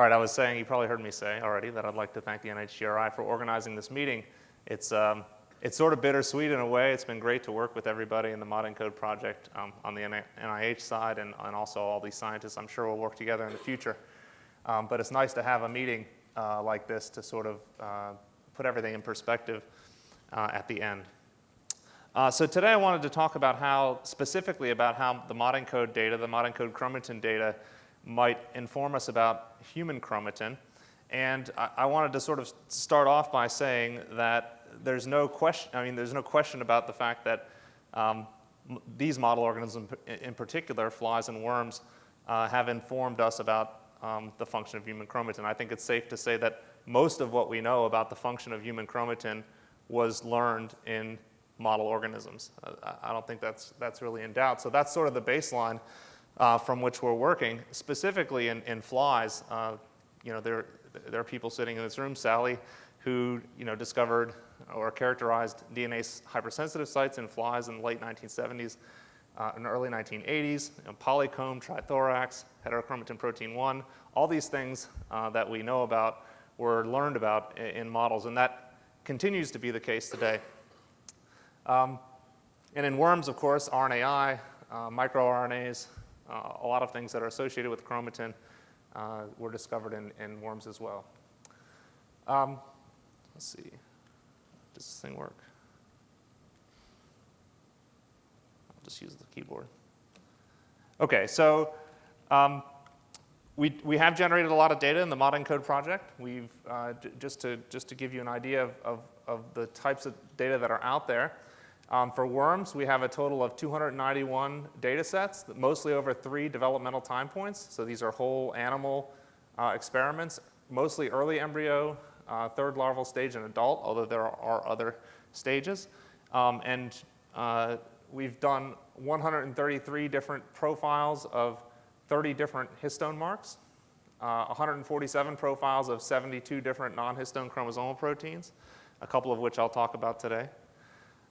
All right, I was saying, you probably heard me say already that I'd like to thank the NHGRI for organizing this meeting. It's, um, it's sort of bittersweet in a way. It's been great to work with everybody in the ModENCODE project um, on the NIH side and, and also all these scientists. I'm sure we'll work together in the future. Um, but it's nice to have a meeting uh, like this to sort of uh, put everything in perspective uh, at the end. Uh, so today I wanted to talk about how, specifically about how the ModENCODE data, the ModENCODE chromatin data, might inform us about human chromatin. And I, I, wanted to sort of start off by saying that there's no question, I mean, there's no question about the fact that um, these model organisms in particular, flies and worms, uh, have informed us about um, the function of human chromatin. I think it's safe to say that most of what we know about the function of human chromatin was learned in model organisms. Uh, I don't think that's, that's really in doubt. So that's sort of the baseline uh, from which we're working. Specifically in, in flies, uh, you know, there, there are people sitting in this room, Sally, who you know, discovered or characterized DNA hypersensitive sites in flies in the late 1970s uh, and early 1980s, you know, polycomb, trithorax, heterochromatin protein 1, all these things uh, that we know about were learned about in, in, models, and that continues to be the case today. Um, and in worms, of course, RNAi, uh, microRNAs, uh, a lot of things that are associated with chromatin uh, were discovered in, in worms as well. Um, let's see, does this thing work? I'll just use the keyboard. Okay, so um, we, we have generated a lot of data in the ModENCODE project. We've, uh, just, to, just to give you an idea of, of, of the types of data that are out there, um, for worms, we have a total of 291 data sets, mostly over three developmental time points. So these are whole animal uh, experiments, mostly early embryo, uh, third larval stage, and adult, although there are other stages. Um, and uh, we've done 133 different profiles of 30 different histone marks, uh, 147 profiles of 72 different non-histone chromosomal proteins, a couple of which I'll talk about today.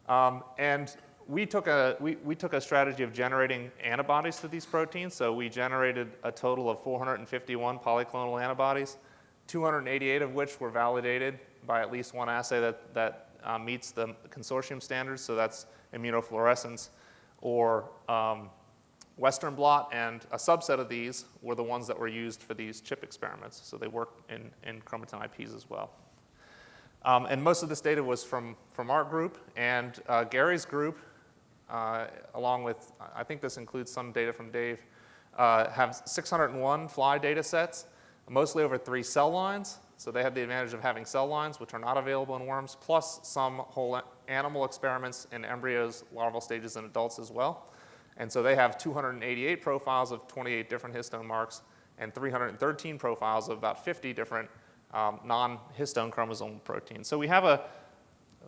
Um, and we took, a, we, we took a strategy of generating antibodies to these proteins. So we generated a total of 451 polyclonal antibodies, 288 of which were validated by at least one assay that, that uh, meets the consortium standards. So that's immunofluorescence or um, Western blot, and a subset of these were the ones that were used for these chip experiments. So they work in, in chromatin IPs as well. Um, and most of this data was from, from our group and uh, Gary's group, uh, along with, I think this includes some data from Dave, uh, have 601 fly data sets, mostly over three cell lines. So they have the advantage of having cell lines, which are not available in worms, plus some whole animal experiments in embryos, larval stages, and adults as well. And so they have 288 profiles of 28 different histone marks and 313 profiles of about 50 different um, non-histone chromosomal proteins. So we have a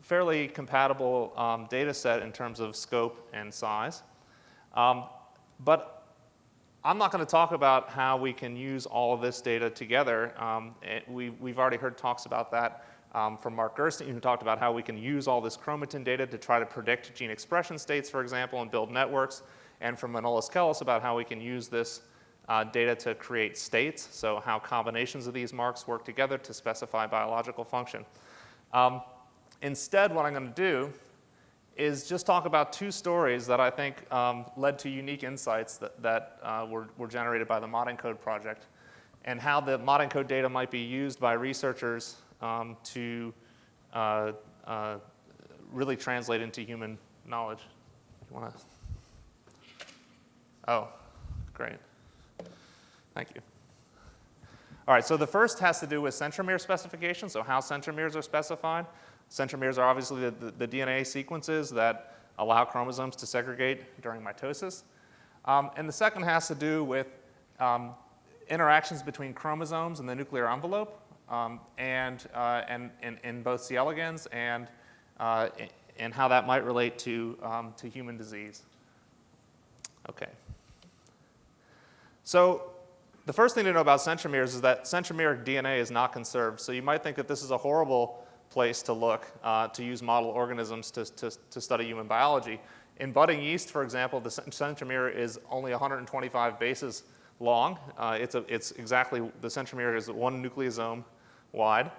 fairly compatible um, data set in terms of scope and size. Um, but I'm not going to talk about how we can use all of this data together. Um, we, we've already heard talks about that um, from Mark Gerstein, who talked about how we can use all this chromatin data to try to predict gene expression states, for example, and build networks, and from Manolis Kellis about how we can use this uh, data to create states, so how combinations of these marks work together to specify biological function. Um, instead, what I'm going to do is just talk about two stories that I think um, led to unique insights that, that uh, were, were generated by the ModENCODE project and how the ModENCODE data might be used by researchers um, to uh, uh, really translate into human knowledge. You want to? Oh, great. Thank you. All right, so the first has to do with centromere specification, so how centromeres are specified. Centromeres are obviously the, the, the DNA sequences that allow chromosomes to segregate during mitosis. Um, and the second has to do with um, interactions between chromosomes and the nuclear envelope um, and, uh, and, in both C. elegans and, uh, and how that might relate to, um, to human disease. Okay. So the first thing to know about centromeres is that centromeric DNA is not conserved. So you might think that this is a horrible place to look uh, to use model organisms to, to, to, study human biology. In budding yeast, for example, the centromere is only 125 bases long. Uh, it's, a, it's exactly, the centromere is one nucleosome wide.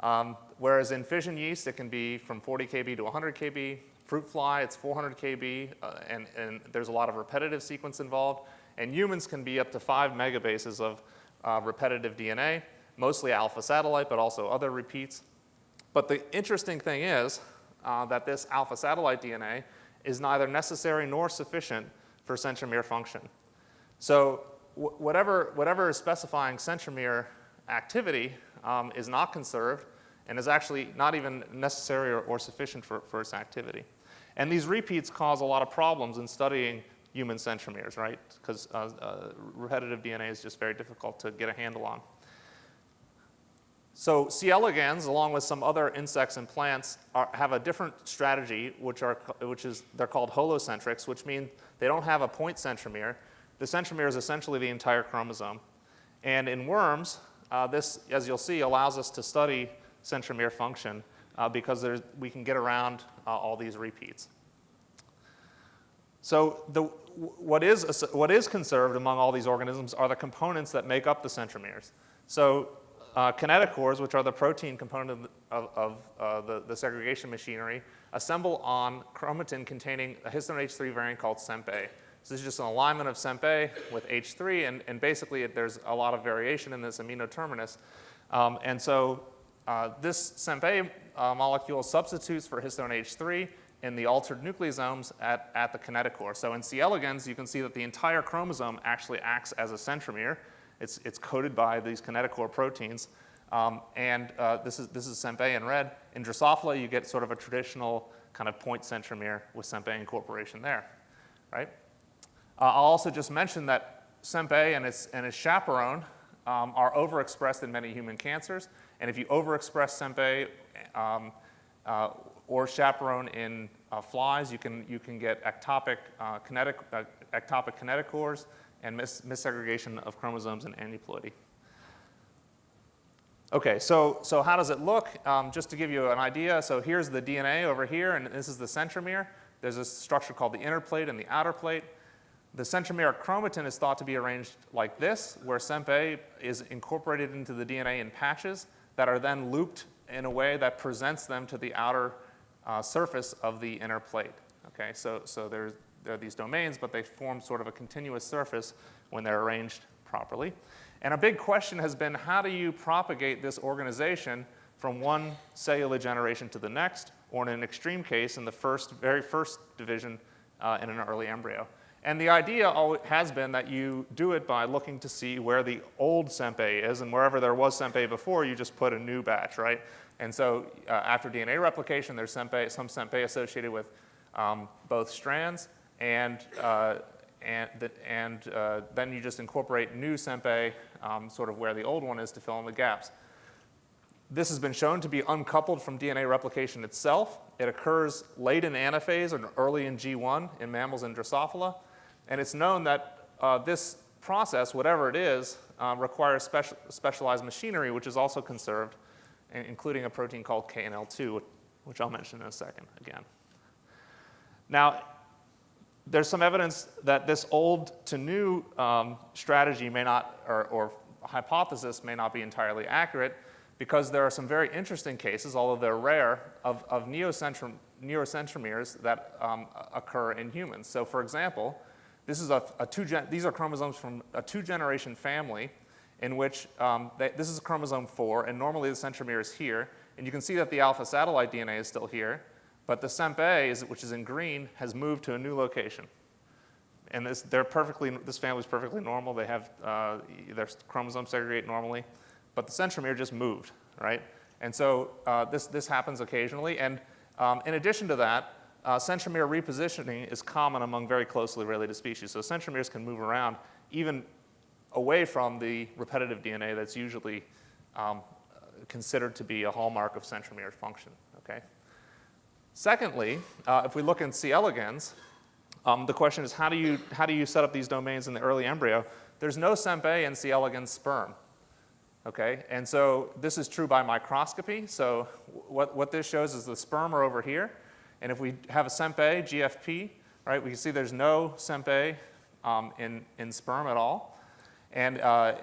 Um, whereas in fission yeast, it can be from 40 kb to 100 kb. Fruit fly, it's 400 kb, uh, and, and there's a lot of repetitive sequence involved. And humans can be up to five megabases of uh, repetitive DNA, mostly alpha satellite, but also other repeats. But the interesting thing is uh, that this alpha satellite DNA is neither necessary nor sufficient for centromere function. So whatever, whatever is specifying centromere activity um, is not conserved and is actually not even necessary or, or sufficient for, for its activity. And these repeats cause a lot of problems in studying human centromeres, right? Because uh, uh, repetitive DNA is just very difficult to get a handle on. So C. elegans, along with some other insects and plants, are, have a different strategy, which, are, which is, they're called holocentrics, which mean they don't have a point centromere. The centromere is essentially the entire chromosome. And in worms, uh, this, as you'll see, allows us to study centromere function uh, because we can get around uh, all these repeats. So the, what, is, what is conserved among all these organisms are the components that make up the centromeres. So uh, kinetochores, which are the protein component of, of uh, the, the, segregation machinery, assemble on chromatin containing a histone H3 variant called CENP-A. So this is just an alignment of CENP-A with H3, and, and basically it, there's a lot of variation in this amino terminus. Um, and so uh, this CENP-A uh, molecule substitutes for histone H3 in the altered nucleosomes at, at the kinetochore. So in C. elegans, you can see that the entire chromosome actually acts as a centromere. It's, it's coated by these kinetochore proteins. Um, and uh, this is, this is in red. In Drosophila, you get sort of a traditional kind of point centromere with CENP-A incorporation there, right? Uh, I'll also just mention that CENP-A and its, and its chaperone um, are overexpressed in many human cancers. And if you overexpress CENP-A um, uh, or chaperone in uh, flies, you can, you can get ectopic, uh, kinetic, uh, ectopic kinetochores and mis missegregation of chromosomes and aneuploidy. Okay, so, so how does it look? Um, just to give you an idea, so here's the DNA over here, and this is the centromere. There's a structure called the inner plate and the outer plate. The centromere chromatin is thought to be arranged like this, where CENP-A is incorporated into the DNA in patches that are then looped in a way that presents them to the outer uh, surface of the inner plate. Okay, so, so there's, there are these domains, but they form sort of a continuous surface when they're arranged properly. And a big question has been how do you propagate this organization from one cellular generation to the next, or in an extreme case, in the first, very first division uh, in an early embryo. And the idea has been that you do it by looking to see where the old CENP-A is, and wherever there was CENP-A before, you just put a new batch, right? And so uh, after DNA replication, there's CENP-A, some CENP-A associated with um, both strands, and, uh, and, the, and uh, then you just incorporate new CENP-A um, sort of where the old one is to fill in the gaps. This has been shown to be uncoupled from DNA replication itself. It occurs late in anaphase or early in G1 in mammals and Drosophila. And it's known that uh, this process, whatever it is, uh, requires special, specialized machinery, which is also conserved, including a protein called KNL2, which I'll mention in a second again. Now, there's some evidence that this old to new um, strategy may not, or, or, hypothesis may not be entirely accurate because there are some very interesting cases, although they're rare, of, of neocentrom neurocentromeres that um, occur in humans. So for example, this is a, a two these are chromosomes from a two-generation family in which um, they, this is chromosome 4, and normally the centromere is here. And you can see that the alpha satellite DNA is still here. But the CENP-A, is, which is in green, has moved to a new location. And this, they're perfectly, this family is perfectly normal. They have, uh, their chromosomes segregate normally. But the centromere just moved, right? And so uh, this, this happens occasionally. And um, in addition to that, uh, centromere repositioning is common among very closely related species. So centromeres can move around even away from the repetitive DNA that's usually um, considered to be a hallmark of centromere function, okay? Secondly, uh, if we look in C. elegans, um, the question is how do, you, how do you set up these domains in the early embryo? There's no CENP-A in C. elegans sperm. Okay, and so this is true by microscopy. So what, what this shows is the sperm are over here. And if we have a CENP-A, GFP, right, we can see there's no CENP-A um, in, in sperm at all. And uh,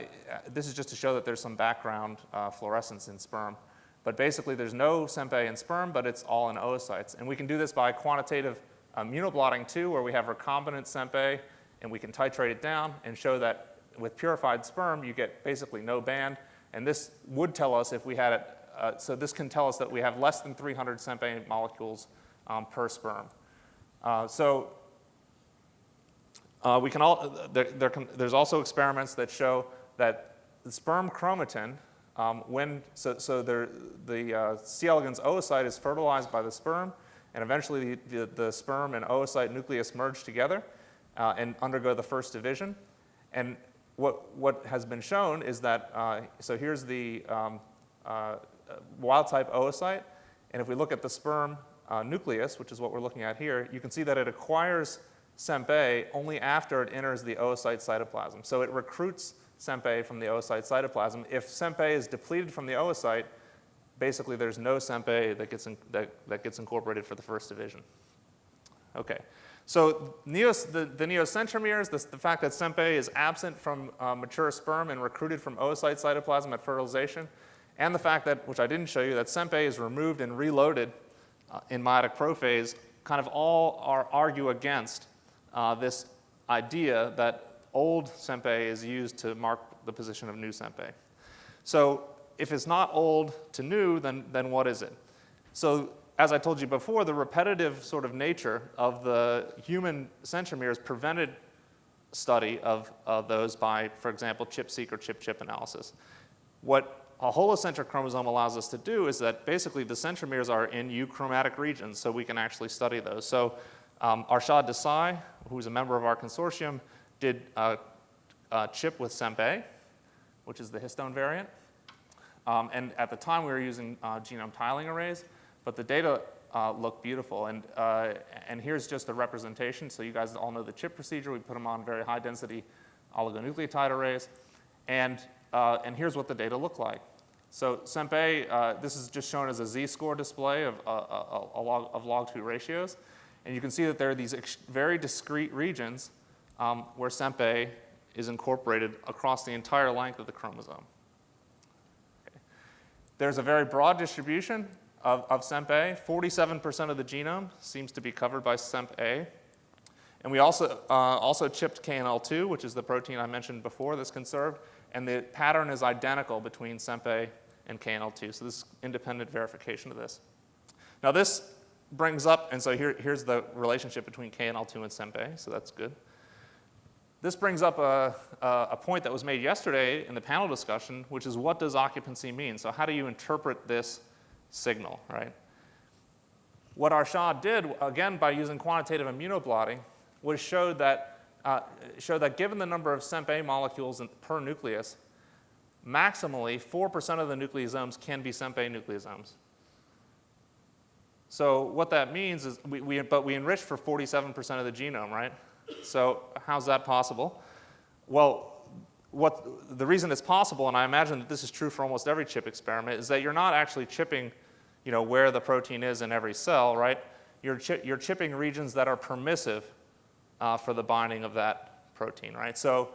this is just to show that there's some background uh, fluorescence in sperm. But basically, there's no CENP-A in sperm, but it's all in oocytes. And we can do this by quantitative immunoblotting too, where we have recombinant CENP-A, and we can titrate it down and show that with purified sperm, you get basically no band. And this would tell us if we had it, uh, so this can tell us that we have less than 300 CENP-A molecules um, per sperm. Uh, so uh, we can all, there, there can, there's also experiments that show that the sperm chromatin, um, when, so, so there, the uh, C. elegans oocyte is fertilized by the sperm, and eventually the, the, the sperm and oocyte nucleus merge together uh, and undergo the first division. And what, what has been shown is that, uh, so here's the um, uh, wild type oocyte, and if we look at the sperm uh, nucleus, which is what we're looking at here, you can see that it acquires CENP-A only after it enters the oocyte cytoplasm. So it recruits CENP-A from the oocyte cytoplasm. If CENP-A is depleted from the oocyte, basically there's no CENP-A that gets, in, that, that gets incorporated for the first division. Okay. So neos, the, the neocentromeres, the, the, fact that CENP-A is absent from uh, mature sperm and recruited from oocyte cytoplasm at fertilization, and the fact that, which I didn't show you, that CENP-A is removed and reloaded uh, in meiotic prophase kind of all are, argue against uh, this idea that old CENP-A is used to mark the position of new CENP-A. So if it's not old to new, then, then what is it? So as I told you before, the repetitive sort of nature of the human centromeres prevented study of, of those by, for example, ChIP-seq or ChIP-ChIP analysis. What a holocentric chromosome allows us to do is that basically the centromeres are in euchromatic regions, so we can actually study those. So um, Arshad Desai, who's a member of our consortium, did a, a ChIP with CENP-A, which is the histone variant. Um, and at the time, we were using uh, genome tiling arrays, but the data uh, looked beautiful. And, uh, and here's just a representation. So you guys all know the ChIP procedure. We put them on very high density oligonucleotide arrays. And, uh, and here's what the data look like. So CENP-A, uh, this is just shown as a z-score display of, uh, a log, of log2 ratios. And you can see that there are these very discrete regions um, where CENP-A is incorporated across the entire length of the chromosome. Okay. There's a very broad distribution of, of CENP-A. 47% of the genome seems to be covered by CENP-A. And we also, uh, also chipped KNL2, which is the protein I mentioned before that's conserved. And the pattern is identical between CENP-A and KNL2. So this is independent verification of this. Now this brings up, and so here, here's the relationship between KNL2 and CENP-A, so that's good. This brings up a, a, point that was made yesterday in the panel discussion, which is what does occupancy mean? So how do you interpret this signal, right? What Arshad did, again, by using quantitative immunoblotting, was showed that, uh, showed that given the number of CENP-A molecules in, per nucleus, maximally 4% of the nucleosomes can be CENP-A nucleosomes. So what that means is, we, we, but we enriched for 47% of the genome, right? So how's that possible? Well, what, the reason it's possible, and I imagine that this is true for almost every chip experiment, is that you're not actually chipping you know, where the protein is in every cell, right? You're, chi you're chipping regions that are permissive uh, for the binding of that protein, right? So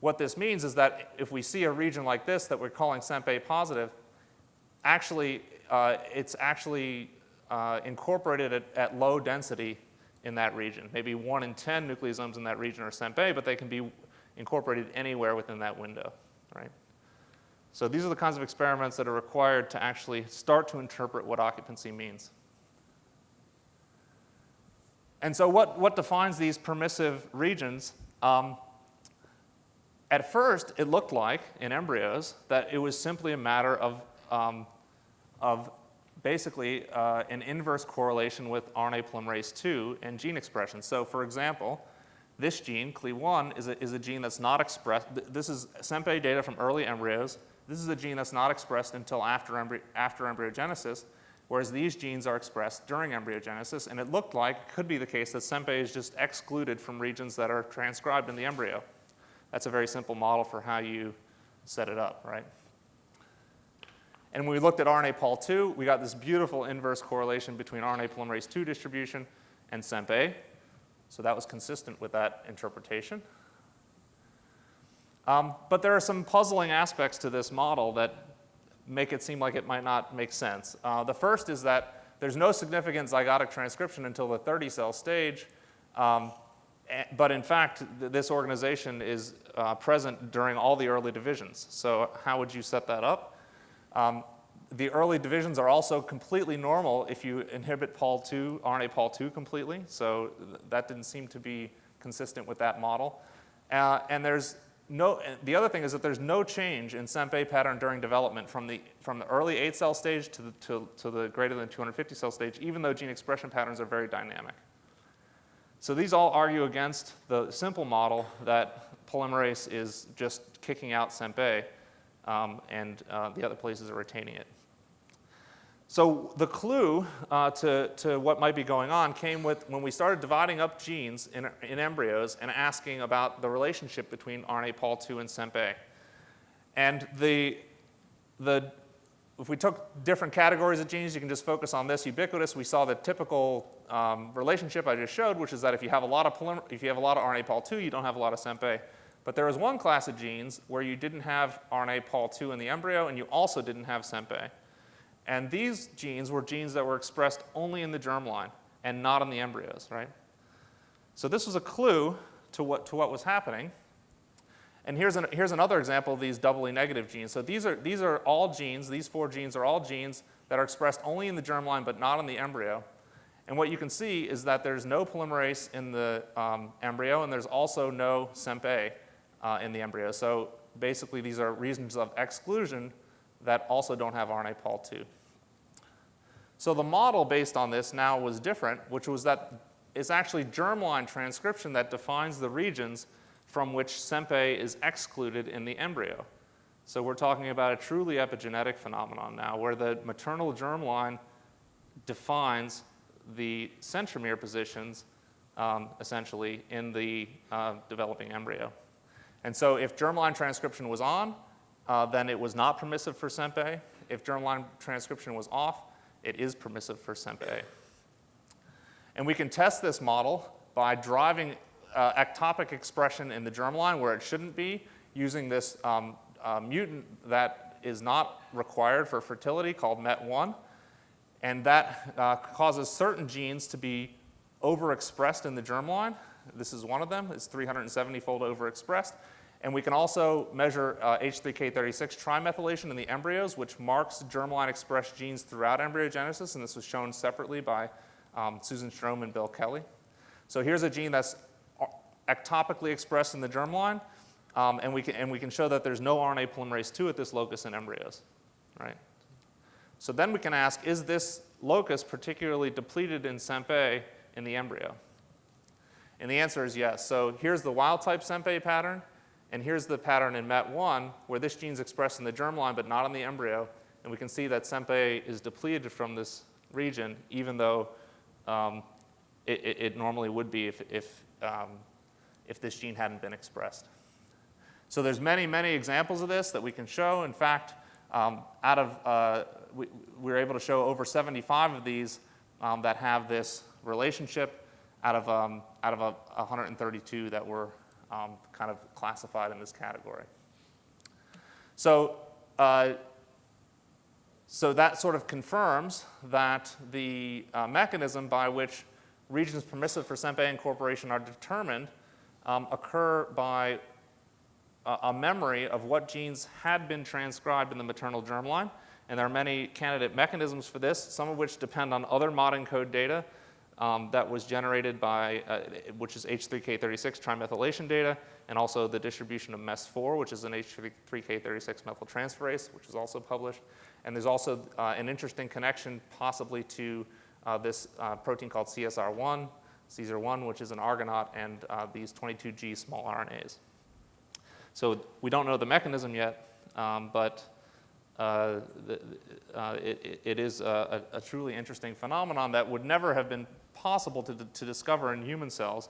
what this means is that if we see a region like this that we're calling CENP-A positive, actually, uh, it's actually uh, incorporated at, at, low density in that region. Maybe 1 in 10 nucleosomes in that region are CENP-A, but they can be incorporated anywhere within that window, right? So these are the kinds of experiments that are required to actually start to interpret what occupancy means. And so what, what defines these permissive regions? Um, at first, it looked like in embryos that it was simply a matter of, um, of basically uh, an inverse correlation with RNA polymerase II and gene expression. So for example, this gene, CLE1, is a, is a gene that's not expressed. This is CENP-A data from early embryos. This is a gene that's not expressed until after, embry after embryogenesis, whereas these genes are expressed during embryogenesis. And it looked like could be the case that CENP-A is just excluded from regions that are transcribed in the embryo. That's a very simple model for how you set it up, right? And when we looked at RNA Pol2, we got this beautiful inverse correlation between RNA polymerase II distribution and CENP-A. So that was consistent with that interpretation. Um, but there are some puzzling aspects to this model that make it seem like it might not make sense. Uh, the first is that there's no significant zygotic transcription until the 30 cell stage. Um, but in fact, th this organization is uh, present during all the early divisions. So how would you set that up? Um, the early divisions are also completely normal if you inhibit Pol2, RNA Pol2 completely. So th that didn't seem to be consistent with that model. Uh, and there's no, the other thing is that there's no change in CENP-A pattern during development from the, from the early 8 cell stage to the, to, to the greater than 250 cell stage, even though gene expression patterns are very dynamic. So these all argue against the simple model that polymerase is just kicking out CENP-A um, and uh, the other places are retaining it. So the clue uh, to, to what might be going on came with when we started dividing up genes in, in embryos and asking about the relationship between RNA Pol2 and CENP-A. And the, the, if we took different categories of genes, you can just focus on this ubiquitous. We saw the typical um, relationship I just showed, which is that if you have a lot of if you have a lot of RNA Pol2, you don't have a lot of CENP-A. But there was one class of genes where you didn't have RNA Pol2 in the embryo and you also didn't have CENP-A. And these genes were genes that were expressed only in the germline and not in the embryos, right? So this was a clue to what, to what was happening. And here's, an, here's another example of these doubly negative genes. So these are, these are all genes, these four genes are all genes that are expressed only in the germline but not in the embryo. And what you can see is that there's no polymerase in the um, embryo and there's also no CENP-A uh, in the embryo. So basically these are regions of exclusion that also don't have RNA Pol2. So the model based on this now was different, which was that it's actually germline transcription that defines the regions from which CENP-A is excluded in the embryo. So we're talking about a truly epigenetic phenomenon now where the maternal germline defines the centromere positions um, essentially in the uh, developing embryo. And so if germline transcription was on, uh, then it was not permissive for CENP-A. If germline transcription was off, it is permissive for CENP-A. And we can test this model by driving uh, ectopic expression in the germline where it shouldn't be using this um, uh, mutant that is not required for fertility called MET1. And that uh, causes certain genes to be overexpressed in the germline. This is one of them. It's 370-fold overexpressed. And we can also measure uh, H3K36 trimethylation in the embryos, which marks germline expressed genes throughout embryogenesis, and this was shown separately by um, Susan Strome and Bill Kelly. So here's a gene that's uh, ectopically expressed in the germline, um, and, we can, and we can show that there's no RNA polymerase II at this locus in embryos, right? So then we can ask, is this locus particularly depleted in CENP-A in the embryo? And the answer is yes. So here's the wild type CENP-A pattern. And here's the pattern in MET1 where this gene is expressed in the germline but not in the embryo. And we can see that CENP-A is depleted from this region even though um, it, it, it, normally would be if, if, um, if this gene hadn't been expressed. So there's many, many examples of this that we can show. In fact, um, out of, uh, we, we, were able to show over 75 of these um, that have this relationship out of, um, out of a, 132 that were um, kind of classified in this category. So, uh, so that sort of confirms that the uh, mechanism by which regions permissive for CENP-A incorporation are determined um, occur by a, a, memory of what genes had been transcribed in the maternal germline. And there are many candidate mechanisms for this, some of which depend on other mod ENCODE data um, that was generated by, uh, which is H3K36 trimethylation data, and also the distribution of MES4, which is an H3K36 methyltransferase, which is also published. And there's also uh, an interesting connection possibly to uh, this uh, protein called CSR1, CSR1, which is an argonaute, and uh, these 22G small RNAs. So we don't know the mechanism yet, um, but uh, the, it, it is a, a, truly interesting phenomenon that would never have been possible to, to discover in human cells.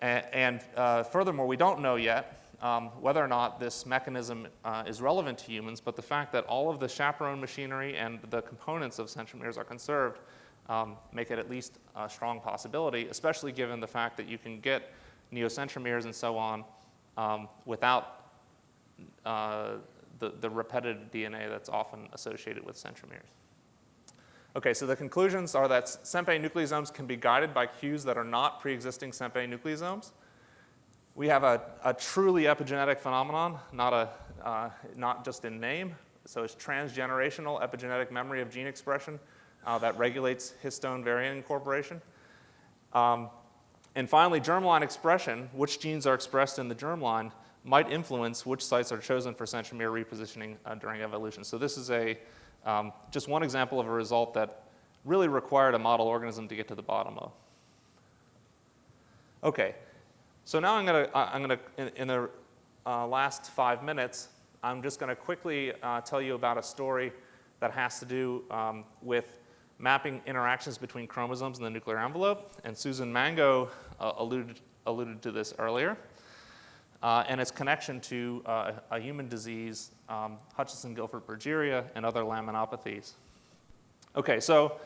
And, and uh, furthermore, we don't know yet um, whether or not this mechanism uh, is relevant to humans, but the fact that all of the chaperone machinery and the components of centromeres are conserved um, make it at least a strong possibility, especially given the fact that you can get neocentromeres and so on um, without uh, the, the repetitive DNA that's often associated with centromeres. Okay, so the conclusions are that CENP-A nucleosomes can be guided by cues that are not pre-existing CENP-A nucleosomes. We have a, a truly epigenetic phenomenon, not, a, uh, not just in name. So it's transgenerational epigenetic memory of gene expression uh, that regulates histone variant incorporation. Um, and finally, germline expression, which genes are expressed in the germline, might influence which sites are chosen for centromere repositioning uh, during evolution. So this is a um, just one example of a result that really required a model organism to get to the bottom of. Okay, so now I'm going to, I'm to, in, in the uh, last five minutes, I'm just going to quickly uh, tell you about a story that has to do um, with mapping interactions between chromosomes in the nuclear envelope. And Susan Mango uh, alluded, alluded to this earlier. Uh, and its connection to uh, a human disease um, Hutchinson-Gilford progeria, and other laminopathies. Okay, so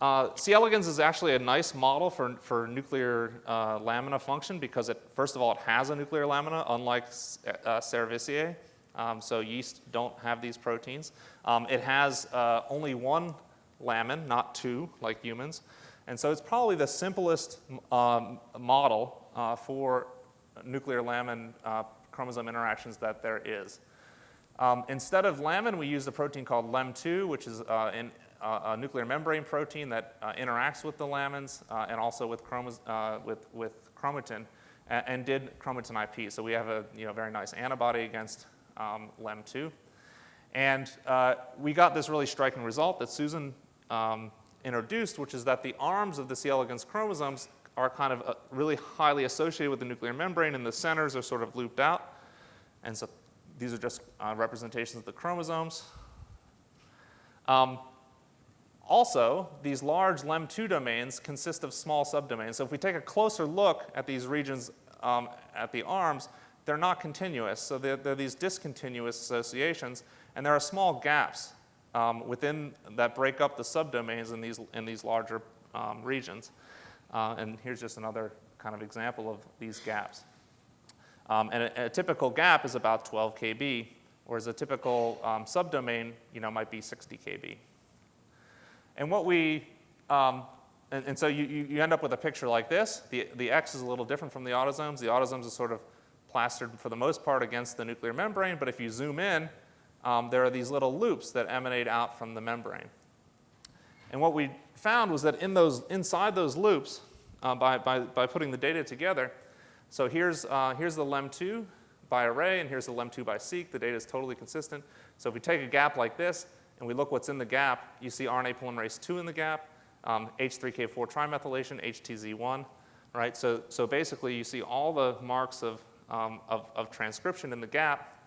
uh, C. elegans is actually a nice model for, for nuclear uh, lamina function because it, first of all, it has a nuclear lamina, unlike uh, Cerevisiae. Um, so yeast don't have these proteins. Um, it has uh, only one lamin, not two, like humans. And so it's probably the simplest um, model uh, for nuclear lamin uh, chromosome interactions that there is. Um, instead of lamin, we used a protein called LEM2, which is uh, an, uh, a nuclear membrane protein that uh, interacts with the lamins uh, and also with, with, with chromatin and, and, did chromatin IP. So we have a you know, very nice antibody against um, LEM2. And we got this really striking result that Susan um, introduced, which is that the arms of the C. elegans chromosomes are kind of really highly associated with the nuclear membrane and the centers are sort of looped out. And so these are just uh, representations of the chromosomes. Um, also, these large LEM2 domains consist of small subdomains. So if we take a closer look at these regions um, at the arms, they're not continuous. So they're, they're, these discontinuous associations, and there are small gaps um, within that break up the subdomains in these, in these larger um, regions. Uh, and here's just another kind of example of these gaps. Um, and a, a, typical gap is about 12 kb, whereas a typical um, subdomain you know, might be 60 kb. And what we, um, and, and, so you, you end up with a picture like this. The, the X is a little different from the autosomes. The autosomes are sort of plastered for the most part against the nuclear membrane, but if you zoom in, um, there are these little loops that emanate out from the membrane. And what we found was that in those, inside those loops, uh, by, by, by putting the data together, so here's, uh, here's the LEM2 by array, and here's the LEM2 by seq. The data is totally consistent. So if we take a gap like this, and we look what's in the gap, you see RNA polymerase 2 in the gap, um, H3K4 trimethylation, HTZ1, right? So, so basically, you see all the marks of, um, of, of, transcription in the gap.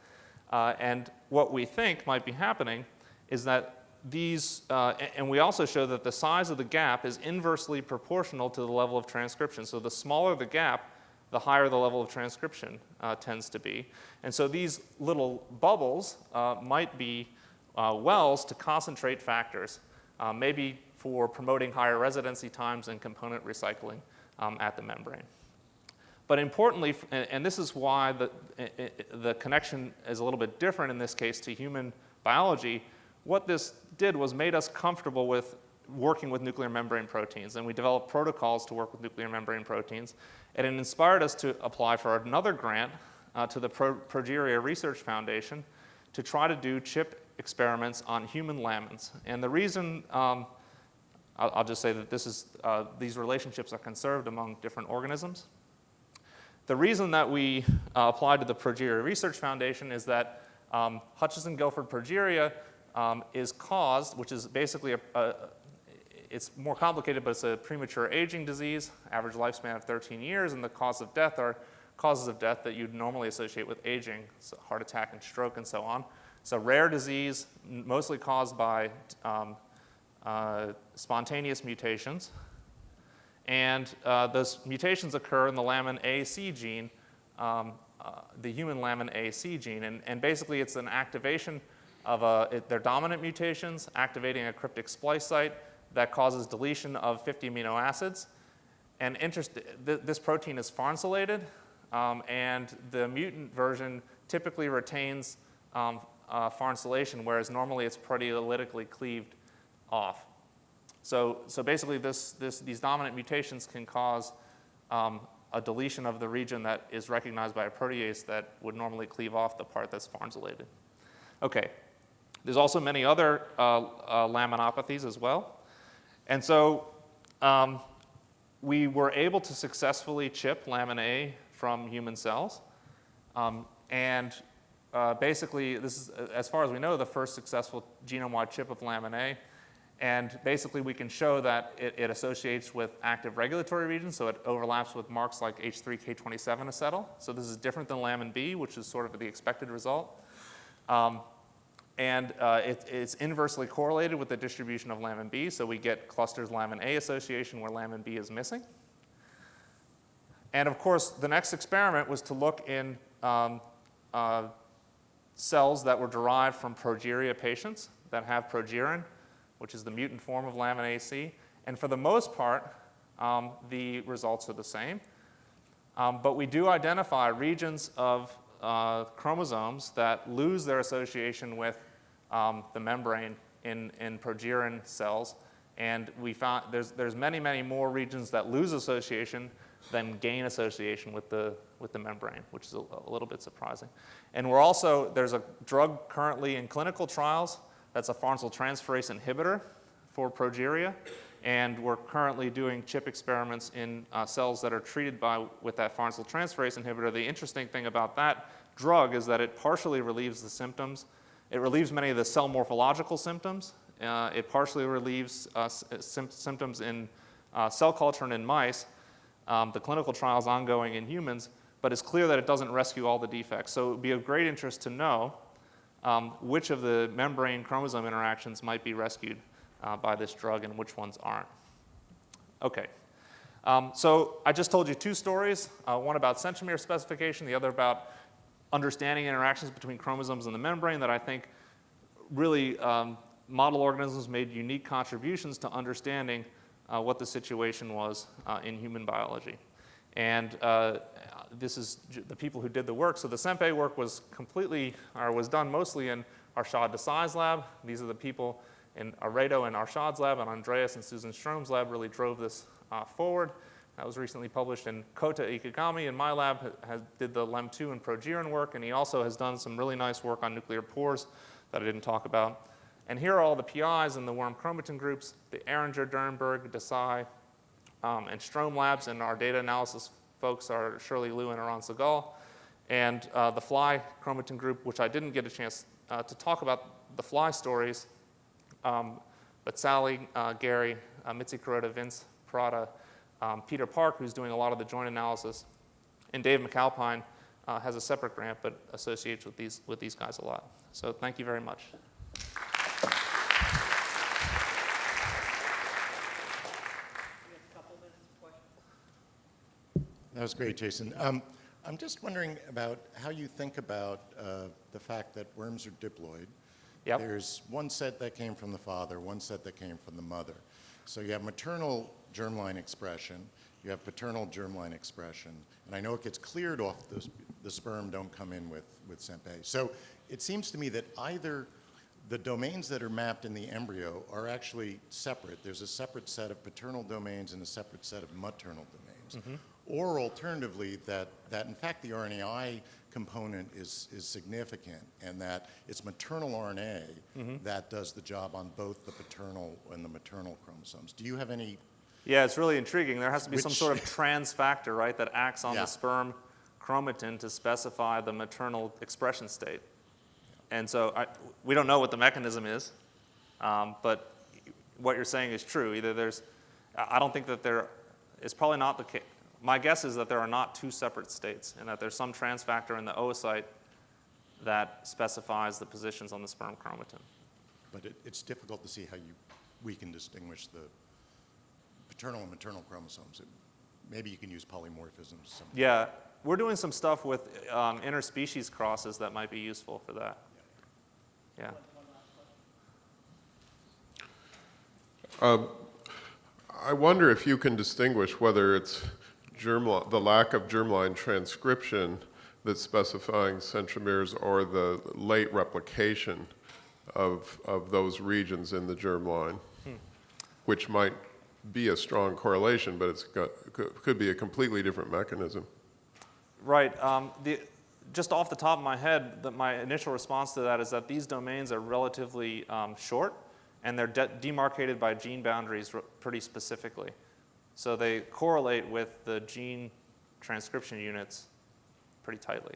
Uh, and what we think might be happening is that these, uh, and we also show that the size of the gap is inversely proportional to the level of transcription. So the smaller the gap, the higher the level of transcription uh, tends to be. And so these little bubbles uh, might be uh, wells to concentrate factors, uh, maybe for promoting higher residency times and component recycling um, at the membrane. But importantly, and, and this is why the, the connection is a little bit different in this case to human biology, what this did was made us comfortable with working with nuclear membrane proteins. And we developed protocols to work with nuclear membrane proteins. And it inspired us to apply for another grant uh, to the Pro Progeria Research Foundation to try to do chip experiments on human lamins. And the reason, um, I'll, I'll, just say that this is, uh, these relationships are conserved among different organisms. The reason that we uh, applied to the Progeria Research Foundation is that um, Hutchinson-Gilford progeria um, is caused, which is basically a, a, it's more complicated, but it's a premature aging disease, average lifespan of 13 years, and the cause of death are causes of death that you'd normally associate with aging, so heart attack and stroke and so on. It's a rare disease, mostly caused by um, uh, spontaneous mutations. And uh, those mutations occur in the lamin AC gene, um, uh, the human lamin AC gene. And, and basically, it's an activation of a, it, they're dominant mutations activating a cryptic splice site that causes deletion of 50 amino acids. And interest, th this protein is farnesylated, um, and the mutant version typically retains um, uh, farnesylation, whereas normally it's proteolytically cleaved off. So, so basically this, this, these dominant mutations can cause um, a deletion of the region that is recognized by a protease that would normally cleave off the part that's farnesylated. Okay, there's also many other uh, uh, laminopathies as well. And so um, we were able to successfully chip lamin A from human cells. Um, and uh, basically, this is, as far as we know, the first successful genome-wide chip of lamin A. And basically, we can show that it, it, associates with active regulatory regions, so it overlaps with marks like H3K27 acetyl. So this is different than lamin B, which is sort of the expected result. Um, and uh, it, it's inversely correlated with the distribution of lamin B, so we get clusters lamin A association where lamin B is missing. And of course, the next experiment was to look in um, uh, cells that were derived from progeria patients that have progerin which is the mutant form of lamin AC. And for the most part, um, the results are the same. Um, but we do identify regions of uh, chromosomes that lose their association with um, the membrane in, in progerin cells. And we found there's, there's many, many more regions that lose association than gain association with the, with the membrane, which is a, a little bit surprising. And we're also, there's a drug currently in clinical trials that's a farnesyltransferase inhibitor for progeria. And we're currently doing chip experiments in uh, cells that are treated by, with that farnesyltransferase inhibitor. The interesting thing about that drug is that it partially relieves the symptoms. It relieves many of the cell morphological symptoms. Uh, it partially relieves uh, symptoms in uh, cell culture and in mice. Um, the clinical trial is ongoing in humans, but it's clear that it doesn't rescue all the defects. So it would be of great interest to know um, which of the membrane chromosome interactions might be rescued uh, by this drug and which ones aren't. Okay. Um, so I just told you two stories, uh, one about centromere specification, the other about understanding interactions between chromosomes and the membrane that I think really um, model organisms made unique contributions to understanding uh, what the situation was uh, in human biology. And uh, this is the people who did the work. So the CENP-A work was completely, or was done mostly in Arshad Desai's lab. These are the people in Aredo and Arshad's lab, and Andreas and Susan Strome's lab really drove this uh, forward. That was recently published in Kota Ikegami in my lab, has, did the LEM2 and progerin work, and he also has done some really nice work on nuclear pores that I didn't talk about. And here are all the PIs in the worm chromatin groups, the Ahringer, Dernburg, Desai, um, and Strome labs, and our data analysis folks are Shirley Liu and Eran Segal. And uh, the fly chromatin group, which I didn't get a chance uh, to talk about the fly stories, um, but Sally, uh, Gary, uh, Mitzi Kuroda, Vince Pirrotta, um, Peter Park, who's doing a lot of the joint analysis, and Dave MacAlpine uh, has a separate grant but associates with these, with these guys a lot. So thank you very much. That was great, Jason. Um, I'm just wondering about how you think about uh, the fact that worms are diploid. Yep. There's one set that came from the father, one set that came from the mother. So you have maternal germline expression, you have paternal germline expression, and I know it gets cleared off, the, the sperm don't come in with, with CENP-A. So it seems to me that either the domains that are mapped in the embryo are actually separate. There's a separate set of paternal domains and a separate set of maternal domains. Mm -hmm or alternatively that, that in fact the RNAi component is, is significant and that it's maternal RNA mm -hmm. that does the job on both the paternal and the maternal chromosomes. Do you have any? Yeah, it's really intriguing. There has to be which, some sort of trans factor, right, that acts on yeah. the sperm chromatin to specify the maternal expression state. And so I, we don't know what the mechanism is, um, but what you're saying is true. Either there's, I don't think that there is probably not the case my guess is that there are not two separate states and that there's some trans factor in the oocyte that specifies the positions on the sperm chromatin. But it, it's difficult to see how you, we can distinguish the paternal and maternal chromosomes. It, maybe you can use polymorphisms. Yeah, we're doing some stuff with um, interspecies crosses that might be useful for that. Yeah. Um, I wonder if you can distinguish whether it's germline, the lack of germline transcription that's specifying centromeres or the late replication of, of those regions in the germline, which might be a strong correlation, but it's got, could, be a completely different mechanism. Right. Um, the, just off the top of my head, the, my initial response to that is that these domains are relatively um, short, and they're de- demarcated by gene boundaries pretty specifically. So they correlate with the gene transcription units pretty tightly.